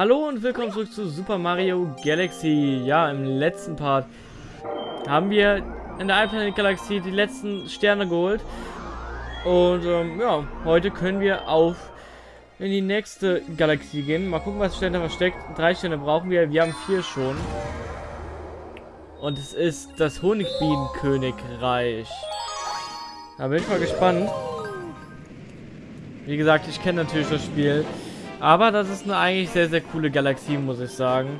Hallo und willkommen zurück zu Super Mario Galaxy. Ja, im letzten Part haben wir in der Planet Galaxie die letzten Sterne geholt. Und ähm, ja, heute können wir auf in die nächste Galaxie gehen. Mal gucken, was Sterne versteckt. Drei Sterne brauchen wir. Wir haben vier schon. Und es ist das Honigbienenkönigreich. Da bin ich mal gespannt. Wie gesagt, ich kenne natürlich das Spiel. Aber das ist eine eigentlich sehr, sehr coole Galaxie, muss ich sagen.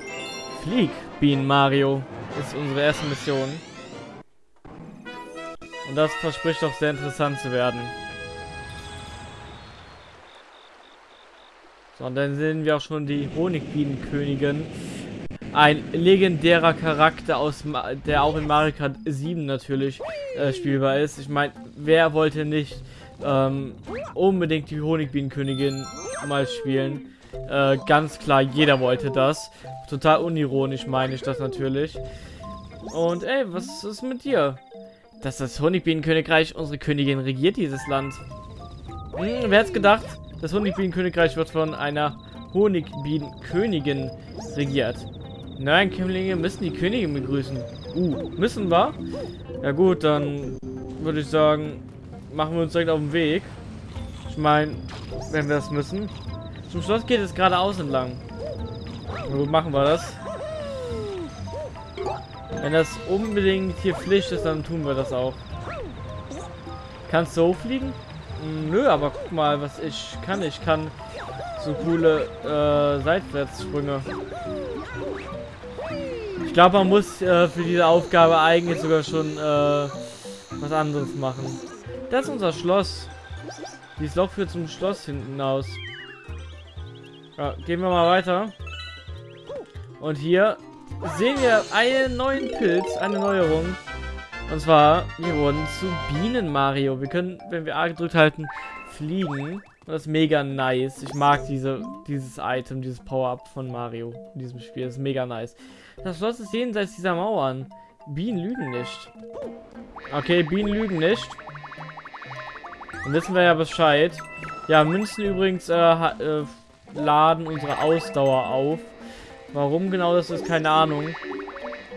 Flieg, Bienen Mario, ist unsere erste Mission. Und das verspricht doch sehr interessant zu werden. So, und dann sehen wir auch schon die Honigbienenkönigin. Ein legendärer Charakter, aus der auch in Mario Kart 7 natürlich äh, spielbar ist. Ich meine, wer wollte nicht ähm, unbedingt die Honigbienenkönigin mal spielen. Äh, ganz klar, jeder wollte das. Total unironisch meine ich das natürlich. Und ey, was ist mit dir? Dass das Honigbienenkönigreich unsere Königin regiert dieses Land. Hm, wer hat's gedacht? Das Honigbienenkönigreich wird von einer Honigbienenkönigin regiert. Nein, Kömmlinge müssen die Königin begrüßen. Uh, müssen wir? Ja gut, dann würde ich sagen, machen wir uns direkt auf den Weg. Ich meine, wenn wir das müssen. Zum Schloss geht es geradeaus entlang. Wo machen wir das? Wenn das unbedingt hier Pflicht ist, dann tun wir das auch. Kannst du hochfliegen? Hm, nö, aber guck mal, was ich kann. Ich kann so coole äh, Seitwärtssprünge. Ich glaube, man muss äh, für diese Aufgabe eigentlich sogar schon äh, was anderes machen. Das ist unser Schloss. Dieses Loch führt zum Schloss hinten aus. Ja, gehen wir mal weiter. Und hier sehen wir einen neuen Pilz, eine Neuerung. Und zwar, wir wurden zu Bienen Mario. Wir können, wenn wir A gedrückt halten, fliegen. Und das ist mega nice. Ich mag diese, dieses Item, dieses Power-Up von Mario in diesem Spiel. Das ist mega nice. Das Schloss ist jenseits dieser Mauern. Bienen lügen nicht. Okay, Bienen lügen nicht. Dann wissen wir ja Bescheid. Ja, Münzen übrigens äh, äh, laden unsere Ausdauer auf. Warum genau das ist, keine Ahnung.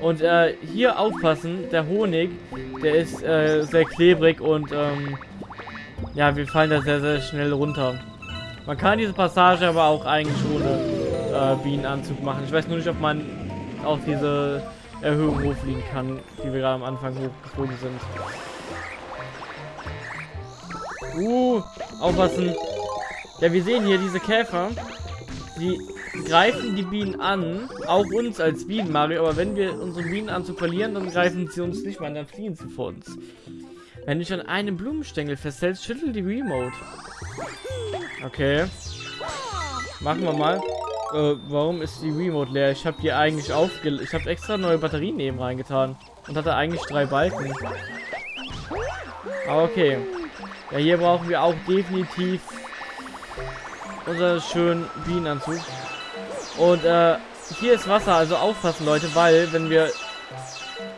Und äh, hier aufpassen, der Honig, der ist äh, sehr klebrig und ähm, ja, wir fallen da sehr, sehr schnell runter. Man kann diese Passage aber auch eigentlich ohne äh, Bienenanzug machen. Ich weiß nur nicht, ob man auch diese Erhöhung hochfliegen kann, die wir gerade am Anfang hochgeflogen sind. Uh, aufpassen. Ja, wir sehen hier diese Käfer. Die greifen die Bienen an. Auch uns als Bienen, Mario. Aber wenn wir unseren Bienenanzug verlieren, dann greifen sie uns nicht mal. Dann fliehen sie vor uns. Wenn du dich an einem Blumenstängel festhältst, schüttel die Remote. Okay. Machen wir mal. Äh, warum ist die Remote leer? Ich habe die eigentlich aufge... Ich habe extra neue Batterien neben reingetan. Und hatte eigentlich drei Balken. Aber okay. Ja, hier brauchen wir auch definitiv unseren schönen Bienenanzug. Und äh, hier ist Wasser, also aufpassen, Leute, weil wenn wir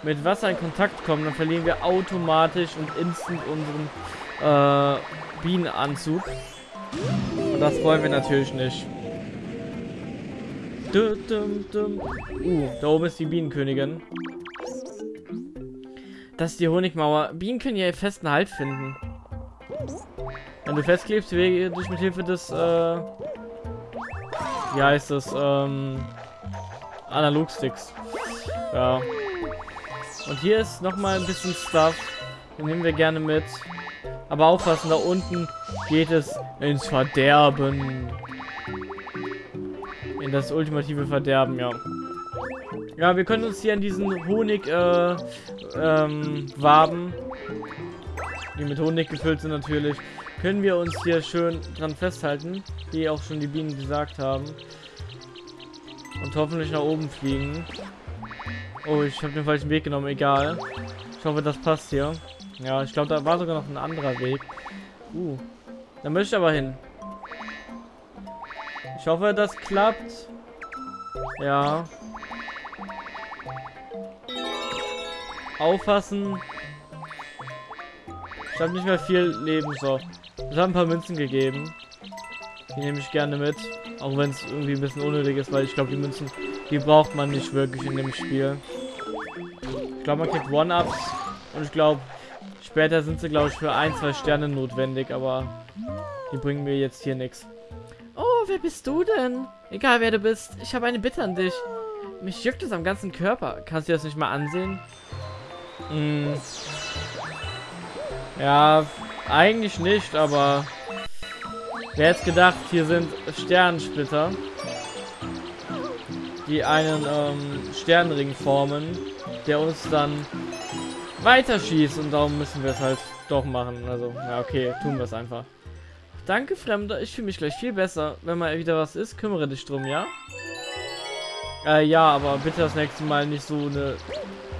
mit Wasser in Kontakt kommen, dann verlieren wir automatisch und instant unseren äh, Bienenanzug. Und das wollen wir natürlich nicht. Uh, da oben ist die Bienenkönigin. Das ist die Honigmauer. Bienen können ja festen Halt finden. Wenn du festklebst, bewege dich mit Hilfe des, äh, wie heißt das, ähm, Analogsticks. Ja. Und hier ist nochmal ein bisschen Stuff. Den nehmen wir gerne mit. Aber aufpassen, da unten geht es ins Verderben. In das ultimative Verderben, ja. Ja, wir können uns hier an diesen Honig, äh, ähm, Waben die mit Honig gefüllt sind natürlich, können wir uns hier schön dran festhalten, wie auch schon die Bienen gesagt haben. Und hoffentlich nach oben fliegen. Oh, ich habe den falschen Weg genommen, egal. Ich hoffe, das passt hier. Ja, ich glaube, da war sogar noch ein anderer Weg. Uh, da möchte ich aber hin. Ich hoffe, das klappt. Ja. Auffassen. Ich habe nicht mehr viel Leben, so. Ich habe ein paar Münzen gegeben. Die nehme ich gerne mit. Auch wenn es irgendwie ein bisschen unnötig ist, weil ich glaube, die Münzen, die braucht man nicht wirklich in dem Spiel. Ich glaube, man kriegt One-Ups und ich glaube, später sind sie, glaube ich, für ein, zwei Sterne notwendig, aber die bringen mir jetzt hier nichts. Oh, wer bist du denn? Egal, wer du bist, ich habe eine Bitte an dich. Mich juckt es am ganzen Körper. Kannst du das nicht mal ansehen? Hm. Ja, eigentlich nicht, aber wer hätte gedacht, hier sind Sternensplitter, die einen ähm, Sternring formen, der uns dann weiterschießt und darum müssen wir es halt doch machen. Also, ja, okay, tun wir es einfach. Danke, Fremder. Ich fühle mich gleich viel besser. Wenn mal wieder was ist, kümmere dich drum, ja? Äh, ja, aber bitte das nächste Mal nicht so eine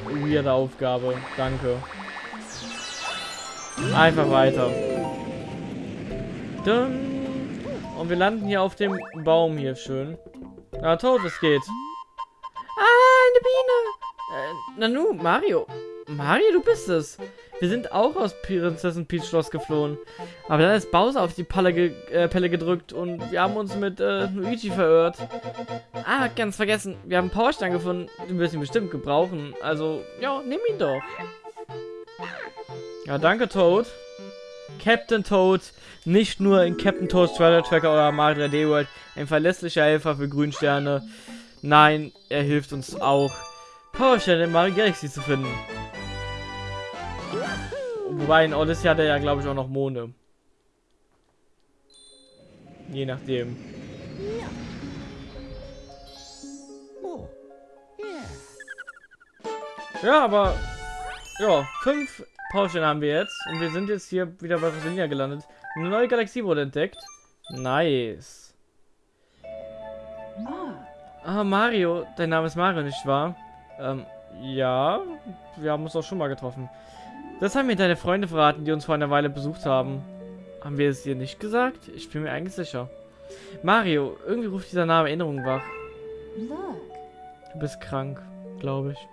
weirde Aufgabe. Danke. Einfach weiter. Und wir landen hier auf dem Baum hier schön. Na, tot, es geht. Ah, eine Biene. Äh, Nanu, Mario. Mario, du bist es. Wir sind auch aus Prinzessin Peach Schloss geflohen. Aber dann ist Bowser auf die Palle ge äh, Pelle gedrückt und wir haben uns mit äh, Luigi verirrt. Ah, ganz vergessen. Wir haben einen Powerstein gefunden. Den wirst du bestimmt gebrauchen. Also, ja, nimm ihn doch. Ja, danke, Toad. Captain Toad, nicht nur in Captain Toads Trailer Tracker oder Mario 3D World ein verlässlicher Helfer für Grünsterne. Nein, er hilft uns auch, Powersterne in Mario Galaxy zu finden. Wobei in Odyssey hat er ja, glaube ich, auch noch Monde. Je nachdem. Ja, aber... Ja, fünf Powerstellen haben wir jetzt. Und wir sind jetzt hier wieder bei Rosalina gelandet. Eine neue Galaxie wurde entdeckt. Nice. Ah, Mario. Dein Name ist Mario, nicht wahr? Ähm, ja. Wir haben uns auch schon mal getroffen. Das haben mir deine Freunde verraten, die uns vor einer Weile besucht haben. Haben wir es dir nicht gesagt? Ich bin mir eigentlich sicher. Mario, irgendwie ruft dieser Name Erinnerungen wach. Du bist krank, glaube ich.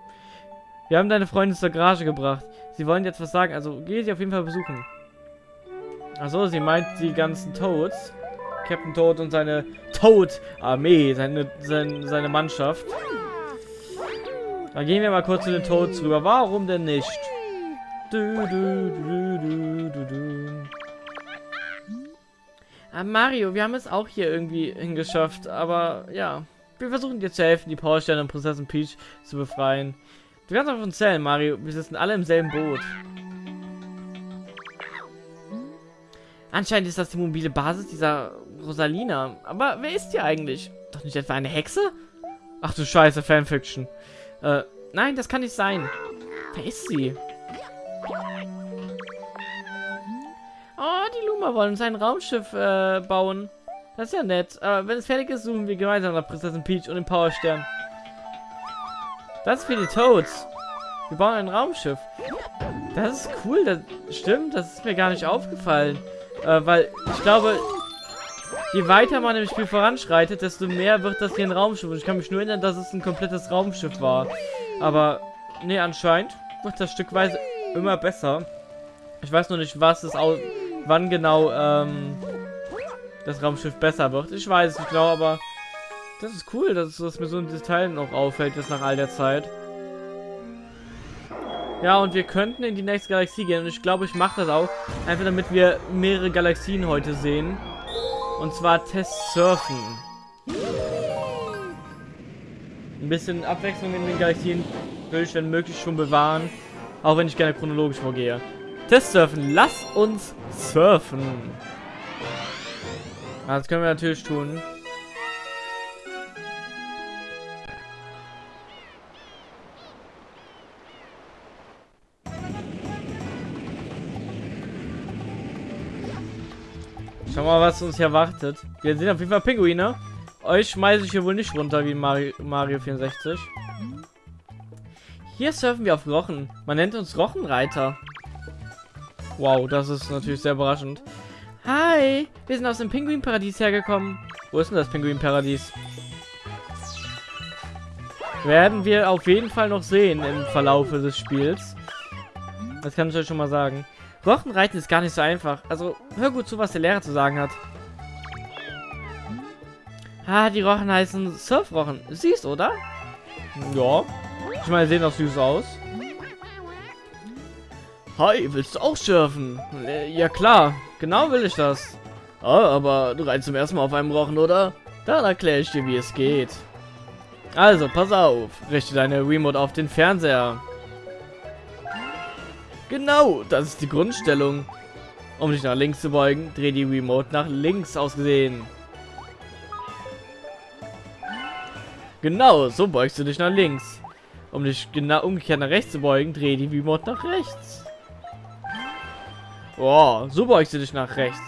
Wir haben deine Freunde zur Garage gebracht. Sie wollen jetzt was sagen, also geh sie auf jeden Fall besuchen. Achso, sie meint die ganzen Toads. Captain Toad und seine Toad-Armee, seine, seine, seine Mannschaft. Dann gehen wir mal kurz zu den Toads rüber. Warum denn nicht? Du, du, du, du, du, Ah, Mario, wir haben es auch hier irgendwie hingeschafft, aber ja. Wir versuchen dir zu helfen, die Powersterne und Prinzessin Peach zu befreien. Du kannst auf uns zählen, Mario. Wir sitzen alle im selben Boot. Anscheinend ist das die mobile Basis dieser Rosalina. Aber wer ist die eigentlich? Doch nicht etwa eine Hexe? Ach du Scheiße, Fanfiction. Äh, nein, das kann nicht sein. Wer ist sie? Oh, die Luma wollen uns ein Raumschiff äh, bauen. Das ist ja nett. Aber wenn es fertig ist, suchen wir gemeinsam nach Prinzessin Peach und den Powerstern. Das ist für die Toads. Wir bauen ein Raumschiff. Das ist cool. Das stimmt. Das ist mir gar nicht aufgefallen. Äh, weil ich glaube, je weiter man im Spiel voranschreitet, desto mehr wird das hier ein Raumschiff. Und ich kann mich nur erinnern, dass es ein komplettes Raumschiff war. Aber, nee, anscheinend wird das stückweise immer besser. Ich weiß nur nicht, was es auch, wann genau ähm, das Raumschiff besser wird. Ich weiß es nicht genau, aber das ist cool, dass, dass mir so ein Detail noch auffällt, jetzt nach all der Zeit. Ja, und wir könnten in die nächste Galaxie gehen. Und ich glaube, ich mache das auch. Einfach damit wir mehrere Galaxien heute sehen. Und zwar Test Surfen. Ein bisschen Abwechslung in den Galaxien will ich, wenn möglich, schon bewahren. Auch wenn ich gerne chronologisch vorgehe. Test Surfen. Lass uns surfen. Das können wir natürlich tun. Schau mal, was uns hier erwartet. Wir sind auf jeden Fall Pinguine. Euch schmeiße ich hier wohl nicht runter wie Mario, Mario 64. Hier surfen wir auf Rochen. Man nennt uns Rochenreiter. Wow, das ist natürlich sehr überraschend. Hi, wir sind aus dem Pinguinparadies hergekommen. Wo ist denn das Pinguinparadies? Werden wir auf jeden Fall noch sehen im Verlaufe des Spiels. Das kann ich euch schon mal sagen. Rochenreiten ist gar nicht so einfach. Also, hör gut zu, was der Lehrer zu sagen hat. Ah, die Rochen heißen Surfrochen. Siehst, oder? Ja. Ich meine, sehen doch süß aus. Hi, willst du auch surfen? Äh, ja klar, genau will ich das. Ah, aber du reitest zum ersten Mal auf einem Rochen, oder? Dann erkläre ich dir, wie es geht. Also, pass auf. Richte deine Remote auf den Fernseher. Genau, das ist die Grundstellung. Um dich nach links zu beugen, dreh die Remote nach links ausgesehen. Genau, so beugst du dich nach links. Um dich genau umgekehrt nach rechts zu beugen, dreh die Remote nach rechts. Oh, so beugst du dich nach rechts.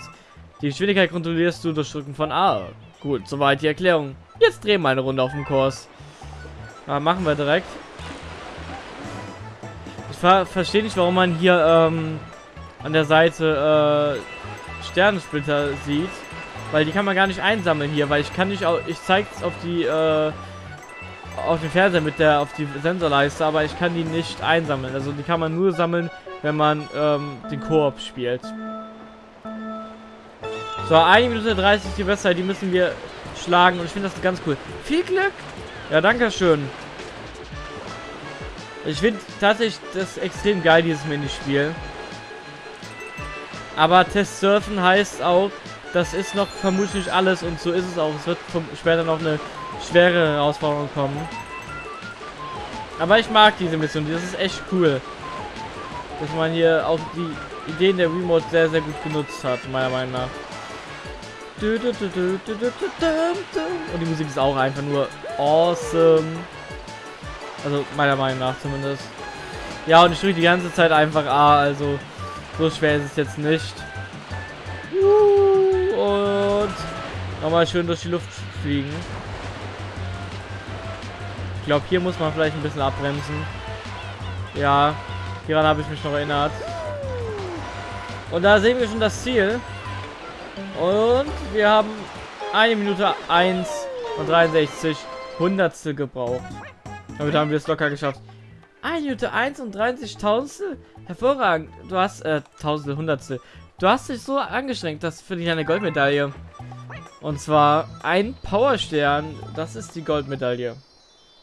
Die Geschwindigkeit kontrollierst du durch Drücken von A. Gut, soweit die Erklärung. Jetzt drehen wir eine Runde auf dem Kurs. Ja, machen wir direkt. Ich ver verstehe nicht, warum man hier ähm, an der Seite äh, Sternensplitter sieht. Weil die kann man gar nicht einsammeln hier, weil ich kann nicht auch. Ich zeige es auf die äh, auf den Fernseher mit der auf die Sensorleiste, aber ich kann die nicht einsammeln. Also die kann man nur sammeln, wenn man ähm, den Koop spielt. So, 1 Minute 30 die Bestzeit, die müssen wir schlagen und ich finde das ganz cool. Viel Glück! Ja, danke schön. Ich finde tatsächlich das extrem geil, dieses Minispiel. Aber Test Surfen heißt auch, das ist noch vermutlich alles und so ist es auch. Es wird später noch eine schwere Herausforderung kommen. Aber ich mag diese Mission, das ist echt cool. Dass man hier auch die Ideen der Remote sehr, sehr gut genutzt hat, meiner Meinung nach. Und die Musik ist auch einfach nur awesome. Also meiner Meinung nach zumindest. Ja, und ich drücke die ganze Zeit einfach A, also so schwer ist es jetzt nicht. Und nochmal schön durch die Luft fliegen. Ich glaube, hier muss man vielleicht ein bisschen abbremsen. Ja, hieran habe ich mich noch erinnert. Und da sehen wir schon das Ziel. Und wir haben eine Minute 1 und 63 Hundertstel gebraucht. Damit haben wir es locker geschafft. Eine Minute 1 und 30 Tausendstel? Hervorragend. Du hast, äh, Tausendstel, Hundertstel. Du hast dich so angestrengt, das finde ich eine Goldmedaille. Und zwar ein Powerstern. Das ist die Goldmedaille.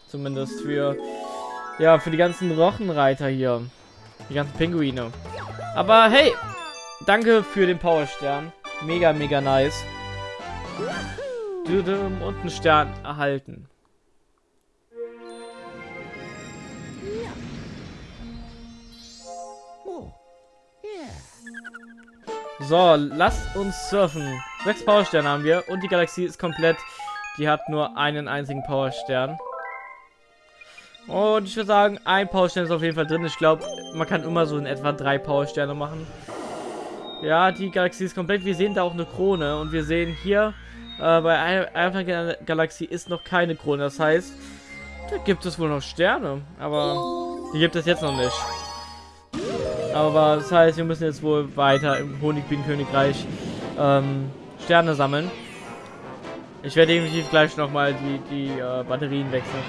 Zumindest für, ja, für die ganzen Rochenreiter hier. Die ganzen Pinguine. Aber hey, danke für den Powerstern. Mega, mega nice. Und einen Stern erhalten. So, lasst uns surfen. Sechs Powersterne haben wir und die Galaxie ist komplett. Die hat nur einen einzigen Powerstern. Und ich würde sagen, ein Powerstern ist auf jeden Fall drin. Ich glaube, man kann immer so in etwa drei Powersterne machen. Ja, die Galaxie ist komplett. Wir sehen da auch eine Krone. Und wir sehen hier, äh, bei einer Galaxie ist noch keine Krone. Das heißt, da gibt es wohl noch Sterne. Aber die gibt es jetzt noch nicht. Aber das heißt, wir müssen jetzt wohl weiter im Honigbienenkönigreich ähm, Sterne sammeln. Ich werde definitiv gleich nochmal die, die äh, Batterien wechseln.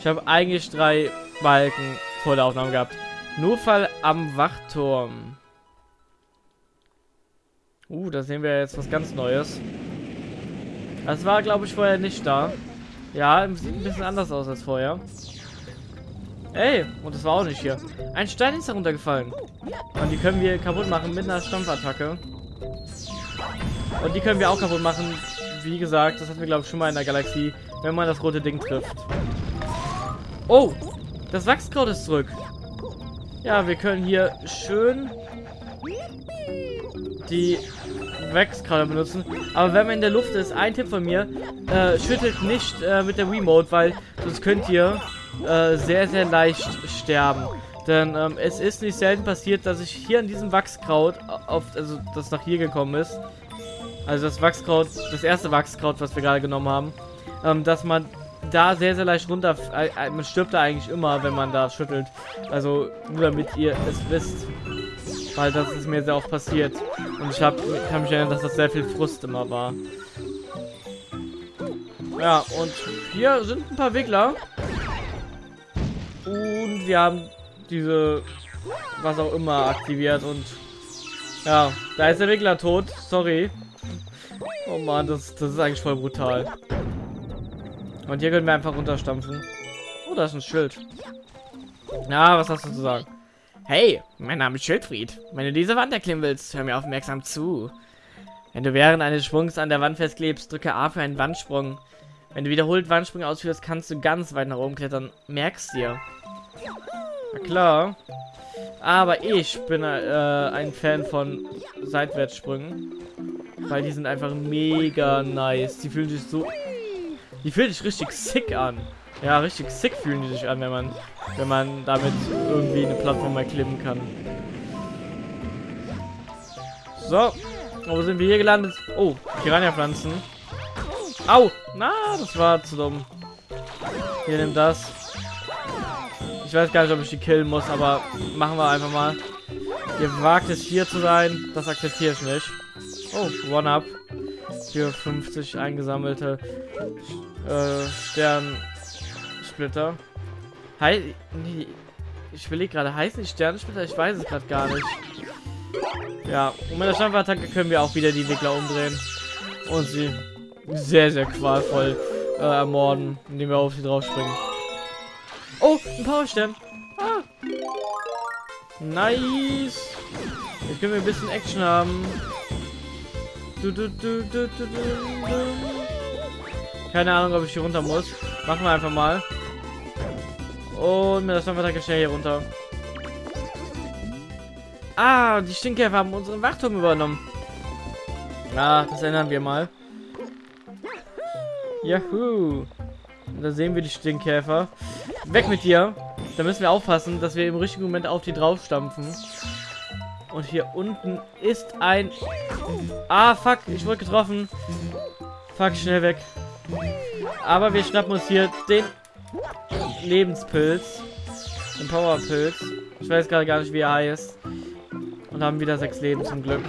Ich habe eigentlich drei Balken vor der Aufnahme gehabt. Notfall am Wachturm. Uh, da sehen wir jetzt was ganz Neues. Das war, glaube ich, vorher nicht da. Ja, sieht ein bisschen anders aus als vorher. Ey, und das war auch nicht hier. Ein Stein ist heruntergefallen. Und die können wir kaputt machen mit einer Stampfattacke. Und die können wir auch kaputt machen. Wie gesagt, das hatten wir, glaube ich, schon mal in der Galaxie, wenn man das rote Ding trifft. Oh, das Wachskraut ist zurück. Ja, wir können hier schön die Wachskraut benutzen. Aber wenn man in der Luft ist, ein Tipp von mir, äh, schüttelt nicht äh, mit der Remote, weil sonst könnt ihr äh, sehr, sehr leicht sterben. Denn ähm, es ist nicht selten passiert, dass ich hier an diesem Wachskraut, auf, also das nach hier gekommen ist, also das Wachskraut, das erste Wachskraut, was wir gerade genommen haben, ähm, dass man da sehr, sehr leicht runter, äh, äh, man stirbt da eigentlich immer, wenn man da schüttelt. Also nur damit ihr es wisst. Weil das ist mir sehr oft passiert. Und ich hab, kann mich erinnern, dass das sehr viel Frust immer war. Ja, und hier sind ein paar Wiggler. Und wir haben diese, was auch immer, aktiviert und ja, da ist der Wiggler tot. Sorry. Oh Mann, das, das ist eigentlich voll brutal. Und hier können wir einfach runterstampfen. Oh, da ist ein Schild. Na, was hast du zu sagen? Hey, mein Name ist Schildfried. Wenn du diese Wand erklimmen willst, hör mir aufmerksam zu. Wenn du während eines Sprungs an der Wand festklebst, drücke A für einen Wandsprung. Wenn du wiederholt Wandsprünge ausführst, kannst du ganz weit nach oben klettern. Merkst dir. Na klar. Aber ich bin äh, ein Fan von Seitwärtssprüngen. Weil die sind einfach mega nice. Die fühlen sich so... Die fühlen sich richtig sick an. Ja, richtig sick fühlen die sich an, wenn man, wenn man damit irgendwie eine Plattform erklimmen kann. So. Wo sind wir hier gelandet? Oh, Piranha-Pflanzen. Au! Na, das war zu dumm. Hier, nimm das. Ich weiß gar nicht, ob ich die killen muss, aber machen wir einfach mal. Ihr wagt es hier zu sein. Das akzeptiere ich nicht. Oh, One-Up. Für 50 eingesammelte äh, Sternsplitter. Hei nee, ich will gerade, heißen die Sternsplitter? Ich weiß es gerade gar nicht. Ja, und mit der Stampfattacke können wir auch wieder die Entwickler umdrehen. Und sie sehr, sehr qualvoll äh, ermorden, indem wir auf sie drauf springen. Oh, ein Powerstern. Ah. Nice. Jetzt können wir ein bisschen Action haben. Du, du, du, Keine Ahnung, ob ich hier runter muss. Machen wir einfach mal. Und mit der Stampfattacke schnell hier runter. Ah, die Stinkkäfer haben unseren Wachturm übernommen. Ah, das ändern wir mal. Juhu. Da sehen wir die Stinkkäfer. Weg mit dir. Da müssen wir aufpassen, dass wir im richtigen Moment auf die draufstampfen. Und hier unten ist ein... Ah, fuck. Ich wurde getroffen. Fuck, schnell weg. Aber wir schnappen uns hier den Lebenspilz. Den Powerpilz. Ich weiß gerade gar nicht, wie er heißt. Und haben wieder sechs Leben zum Glück.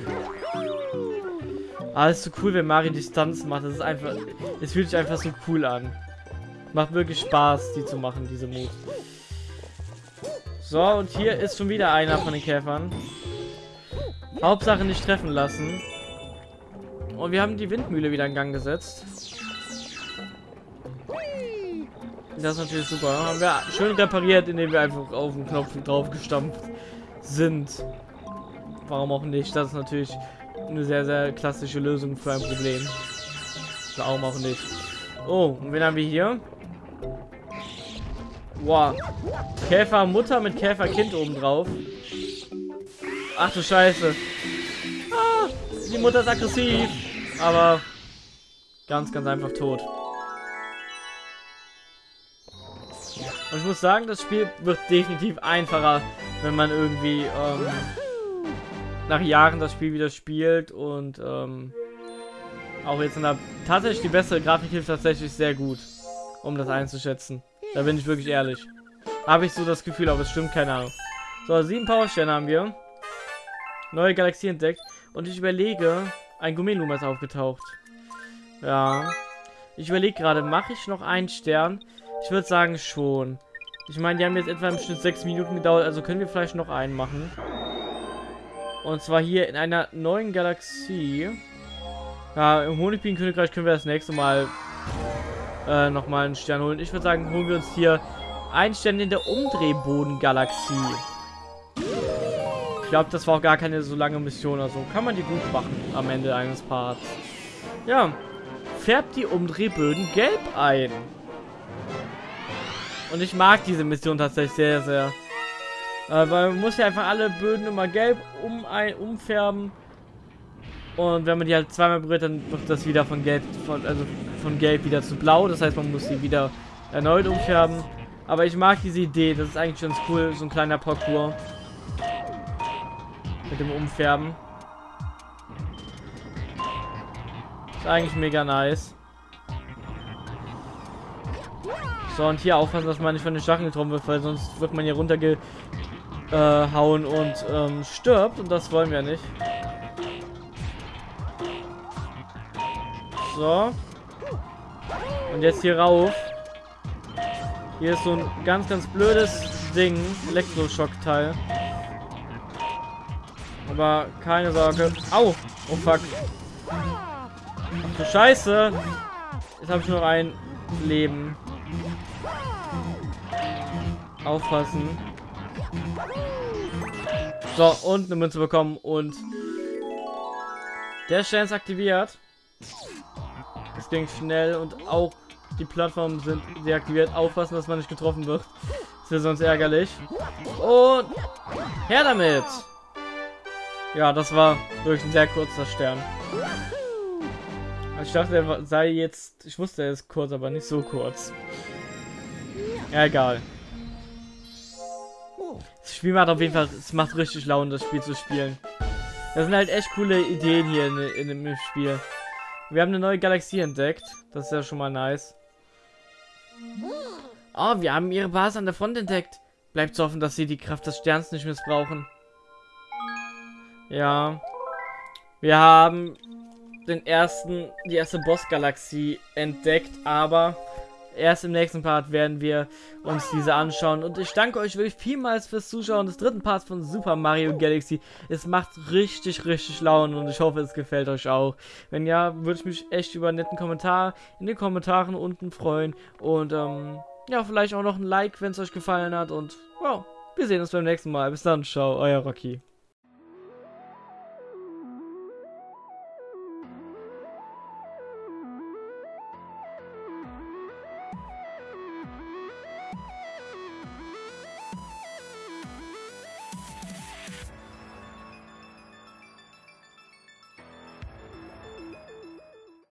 Ah, ist so cool, wenn Mario Distanz macht. Das ist einfach... Es fühlt sich einfach so cool an. Macht wirklich Spaß, die zu machen, diese Moves. So, und hier ist schon wieder einer von den Käfern. Hauptsache nicht treffen lassen. Und wir haben die Windmühle wieder in Gang gesetzt. Das ist natürlich super. Haben wir schön repariert, indem wir einfach auf den Knopf drauf gestampft sind. Warum auch nicht? Das ist natürlich eine sehr, sehr klassische Lösung für ein Problem. Warum auch nicht? Oh, und wen haben wir hier? Wow. Käfermutter mit Käferkind oben drauf. Ach du Scheiße. Ah, die Mutter ist aggressiv. Aber ganz, ganz einfach tot. Und ich muss sagen, das Spiel wird definitiv einfacher, wenn man irgendwie ähm, nach Jahren das Spiel wieder spielt und ähm, auch jetzt in der tatsächlich die bessere Grafik hilft tatsächlich sehr gut, um das einzuschätzen. Da bin ich wirklich ehrlich. Habe ich so das Gefühl, aber es stimmt, keine Ahnung. So, sieben Powersterne haben wir. Neue Galaxie entdeckt. Und ich überlege, ein Gummeluma ist aufgetaucht. Ja. Ich überlege gerade, mache ich noch einen Stern? Ich würde sagen schon. Ich meine, die haben jetzt etwa im Schnitt sechs Minuten gedauert, also können wir vielleicht noch einen machen. Und zwar hier in einer neuen Galaxie. Ja, im Honigbinenkönigreich können wir das nächste Mal äh, nochmal einen Stern holen. Ich würde sagen, holen wir uns hier einen Stern in der Umdrehbodengalaxie. Ich glaube, das war auch gar keine so lange Mission. Also kann man die gut machen am Ende eines Parts. Ja, färbt die Umdrehböden gelb ein. Und ich mag diese Mission tatsächlich sehr, sehr. Äh, weil man muss ja einfach alle Böden immer gelb um ein, umfärben. Und wenn man die halt zweimal berührt, dann wird das wieder von gelb, von, also von gelb wieder zu blau. Das heißt, man muss sie wieder erneut umfärben. Aber ich mag diese Idee. Das ist eigentlich ganz cool, so ein kleiner Parcours. Mit dem Umfärben. Ist eigentlich mega nice. So, und hier aufpassen, dass man nicht von den Stacheln getroffen wird, weil sonst wird man hier runterge äh, hauen und ähm, stirbt. Und das wollen wir nicht. So. Und jetzt hier rauf. Hier ist so ein ganz, ganz blödes Ding. Elektroschock-Teil. Aber keine Sorge. Au! Oh fuck. Ach du Scheiße. Jetzt habe ich noch ein Leben. Aufpassen. So, und eine Münze bekommen und der Stern ist aktiviert. Das ging schnell und auch die Plattformen sind deaktiviert. Aufpassen, dass man nicht getroffen wird. Das wäre sonst ärgerlich. Und her damit! Ja, das war wirklich ein sehr kurzer Stern. Ich dachte, er sei jetzt... Ich wusste, er ist kurz, aber nicht so kurz. Egal. Das Spiel macht auf jeden Fall... Es macht richtig Laune, das Spiel zu spielen. Das sind halt echt coole Ideen hier in, in dem Spiel. Wir haben eine neue Galaxie entdeckt. Das ist ja schon mal nice. Oh, wir haben ihre Basis an der Front entdeckt. Bleibt zu hoffen, dass sie die Kraft des Sterns nicht missbrauchen. Ja. Wir haben den ersten, die erste Boss-Galaxie entdeckt, aber erst im nächsten Part werden wir uns diese anschauen. Und ich danke euch wirklich vielmals fürs Zuschauen des dritten Parts von Super Mario Galaxy. Es macht richtig, richtig Laune und ich hoffe, es gefällt euch auch. Wenn ja, würde ich mich echt über einen netten Kommentar in den Kommentaren unten freuen. Und ähm, ja, vielleicht auch noch ein Like, wenn es euch gefallen hat. Und wow, wir sehen uns beim nächsten Mal. Bis dann, ciao, euer Rocky.